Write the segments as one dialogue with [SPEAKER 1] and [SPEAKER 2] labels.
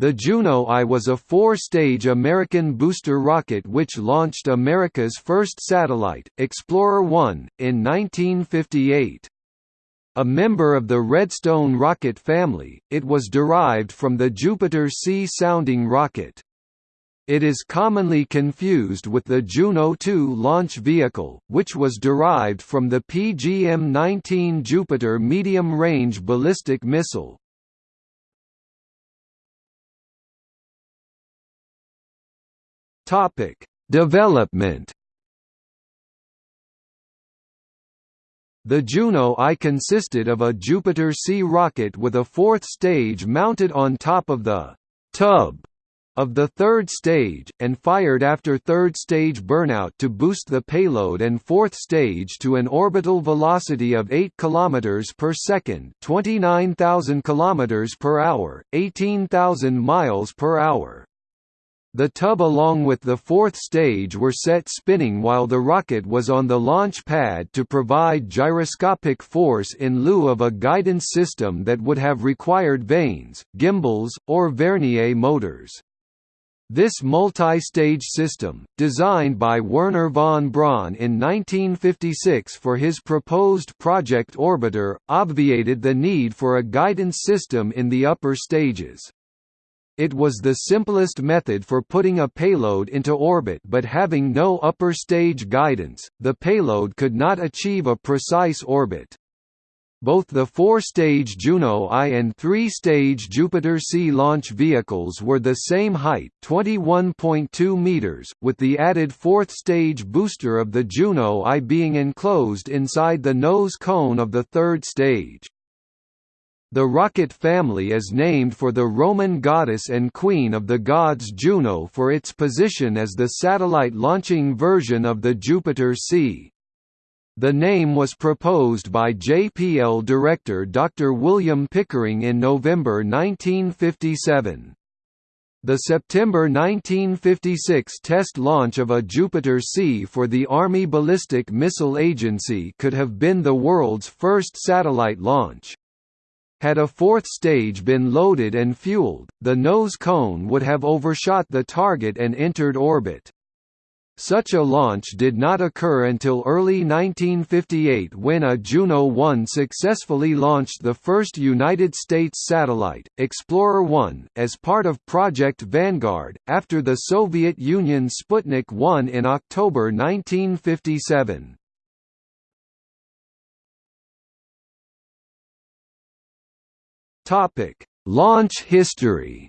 [SPEAKER 1] The Juno I was a four-stage American booster rocket which launched America's first satellite, Explorer 1, in 1958. A member of the Redstone rocket family, it was derived from the Jupiter C sounding rocket. It is commonly confused with the Juno 2 launch vehicle, which was derived from the PGM-19 Jupiter medium-range ballistic missile. Topic: Development. The Juno I consisted of a Jupiter C rocket with a fourth stage mounted on top of the tub of the third stage, and fired after third stage burnout to boost the payload and fourth stage to an orbital velocity of 8 km per second 29,000 km per hour, 18,000 miles per hour. The tub along with the fourth stage were set spinning while the rocket was on the launch pad to provide gyroscopic force in lieu of a guidance system that would have required vanes, gimbals, or Vernier motors. This multi-stage system, designed by Wernher von Braun in 1956 for his proposed Project Orbiter, obviated the need for a guidance system in the upper stages. It was the simplest method for putting a payload into orbit but having no upper stage guidance, the payload could not achieve a precise orbit. Both the four-stage Juno I and three-stage Jupiter C launch vehicles were the same height 21.2 meters, with the added fourth-stage booster of the Juno I being enclosed inside the nose cone of the third stage. The rocket family is named for the Roman goddess and queen of the gods Juno for its position as the satellite launching version of the Jupiter C. The name was proposed by JPL director Dr. William Pickering in November 1957. The September 1956 test launch of a Jupiter C for the Army Ballistic Missile Agency could have been the world's first satellite launch. Had a fourth stage been loaded and fueled, the nose cone would have overshot the target and entered orbit. Such a launch did not occur until early 1958 when a Juno 1 successfully launched the first United States satellite, Explorer 1, as part of Project Vanguard, after the Soviet Union Sputnik 1 in October 1957. Topic: Launch history.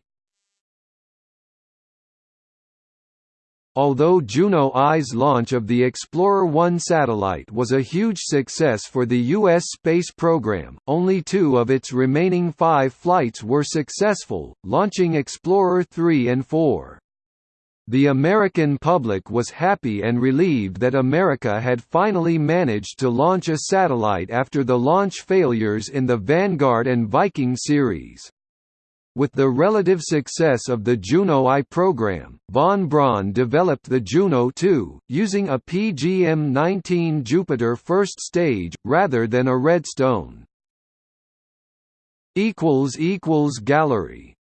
[SPEAKER 1] Although Juno I's launch of the Explorer 1 satellite was a huge success for the U.S. space program, only two of its remaining five flights were successful, launching Explorer 3 and 4. The American public was happy and relieved that America had finally managed to launch a satellite after the launch failures in the Vanguard and Viking series. With the relative success of the Juno I program, von Braun developed the Juno 2, using a PGM-19 Jupiter first stage, rather than a Redstone. Gallery